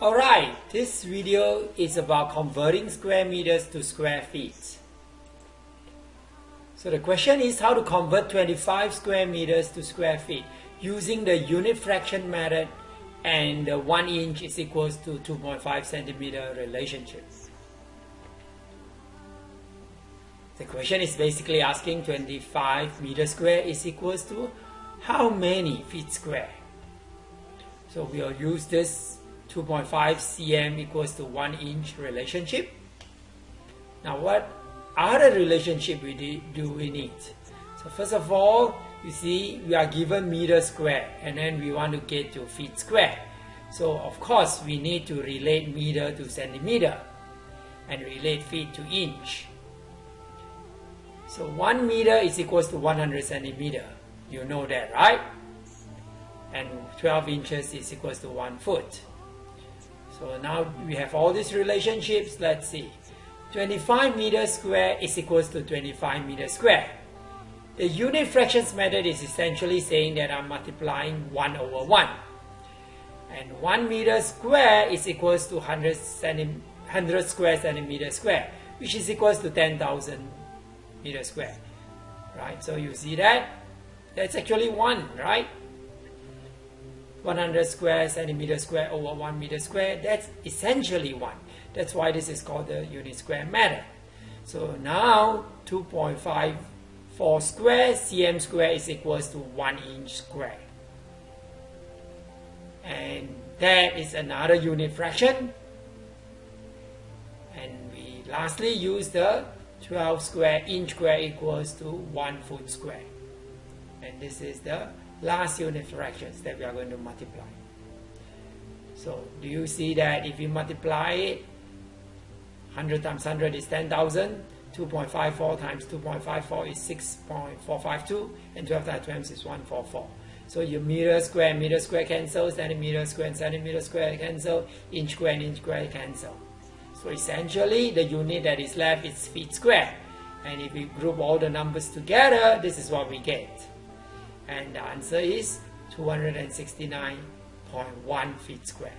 Alright, this video is about converting square meters to square feet. So the question is how to convert 25 square meters to square feet using the unit fraction method and the 1 inch is equals to 2.5 centimeter relationship. The question is basically asking 25 meter square is equals to how many feet square? So we'll use this 2.5 cm equals to 1 inch relationship. Now what other relationship we do we need? So first of all, you see we are given meter square and then we want to get to feet square. So of course we need to relate meter to centimeter and relate feet to inch. So 1 meter is equals to 100 centimeter. You know that, right? And 12 inches is equals to 1 foot. So now we have all these relationships. Let's see. 25 meters square is equals to 25 meters square. The unit fractions method is essentially saying that I'm multiplying 1 over 1. And 1 meter square is equals to 100, 100 square centimeter square, which is equals to 10,000 meter square. Right, so you see that? That's actually 1, right? 100 square centimeter square over 1 meter square, that's essentially 1. That's why this is called the unit square method. So now 2.54 square cm square is equals to 1 inch square. And that is another unit fraction. And we lastly use the 12 square inch square equals to 1 foot square. And this is the last unit fractions that we are going to multiply. So do you see that if you multiply it, 100 times 100 is 10,000, 2.54 times 2.54 is 6.452, and 12 times 12 is 144. So your meter square, meter square cancel, centimeter square and centimeter square cancel, inch square inch square cancel. So essentially the unit that is left is feet square. And if we group all the numbers together, this is what we get. And the answer is 269.1 feet square.